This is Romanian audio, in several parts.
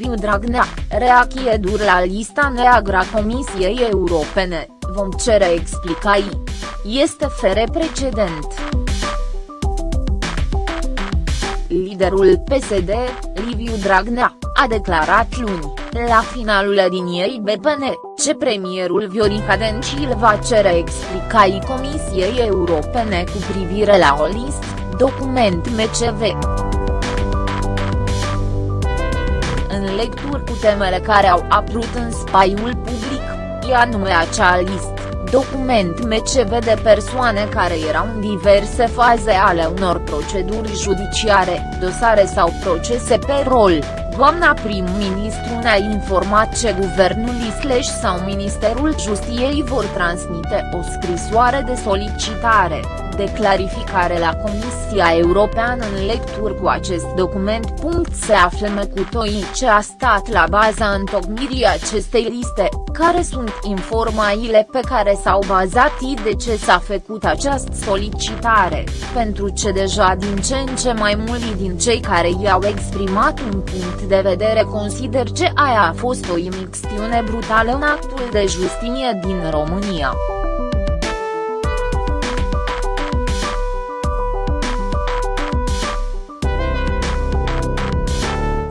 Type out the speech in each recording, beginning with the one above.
Liviu Dragnea, reacție dur la lista neagră a Comisiei Europene, vom cere explicații. Este fere precedent. Liderul PSD, Liviu Dragnea, a declarat luni, la finalul liniei BPN, ce premierul Viorica Dencil va cere explicații Comisiei Europene cu privire la o listă, document MCV. În lecturi cu temele care au apărut în spaiul public, e anume acea listă. Document MCV de persoane care erau în diverse faze ale unor proceduri judiciare, dosare sau procese pe rol, doamna prim-ministru ne-a informat ce guvernul Isleș sau Ministerul Justiției vor transmite o scrisoare de solicitare, de clarificare la Comisia Europeană în lecturi cu acest document. Se află Mecutoi ce a stat la baza întocmirii acestei liste, care sunt informațiile pe care s-au bazat de ce s-a făcut această solicitare, pentru ce deja din ce în ce mai mulți din cei care i-au exprimat un punct de vedere consider ce aia a fost o imixtiune brutală în actul de justiție din România.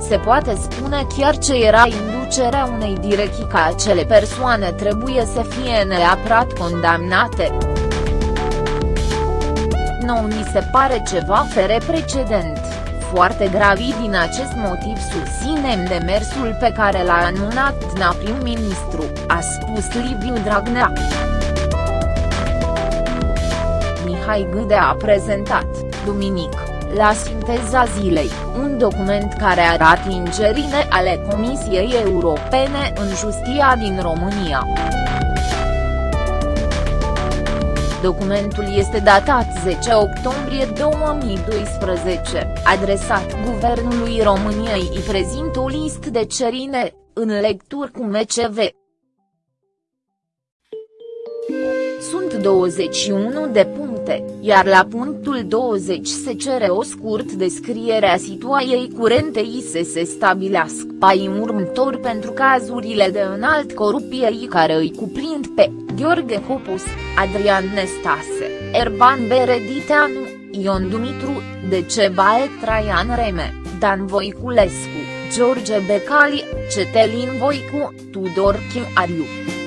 Se poate spune chiar ce era inducerea unei direcții ca acele persoane trebuie să fie neapărat condamnate. Nu mi se pare ceva fere precedent, foarte gravi din acest motiv susținem demersul pe care l-a anunțat na prim-ministru, a spus Liviu Dragnea. Mihai Gâde a prezentat, duminică la sinteza zilei, un document care arată ingerine ale Comisiei Europene în justia din România. Documentul este datat 10 octombrie 2012, adresat Guvernului României îi prezintă o listă de cerine, în lecturi cu MCV. 21 de puncte, iar la punctul 20 se cere o scurt descriere a situației curente i să se stabilească pai următor pentru cazurile de înalt corupie care îi cuprind pe Gheorghe Hopus, Adrian Nestase, Erban Berediteanu, Ion Dumitru, Decebal Traian Reme, Dan Voiculescu, George Becali, Cetelin Voicu, Tudor Chiariu.